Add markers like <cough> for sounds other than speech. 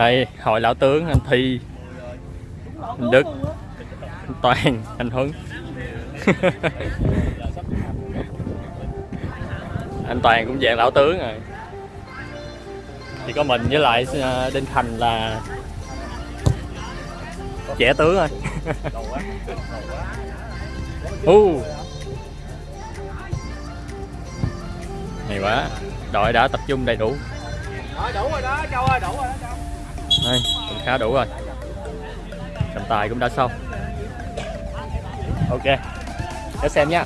đây hội lão tướng anh thi. Anh đức. Anh toàn anh huấn. <laughs> Anh toàn cũng dạng lão tướng rồi. Chỉ có mình với lại à, đinh thành là trẻ tướng thôi. <laughs> Uh. hay quá. Đội đã tập trung đầy đủ. Đủ rồi đó, Châu ơi, đủ rồi đó Châu đây cũng khá đủ rồi. Trọng tài cũng đã xong. Ok để xem nha.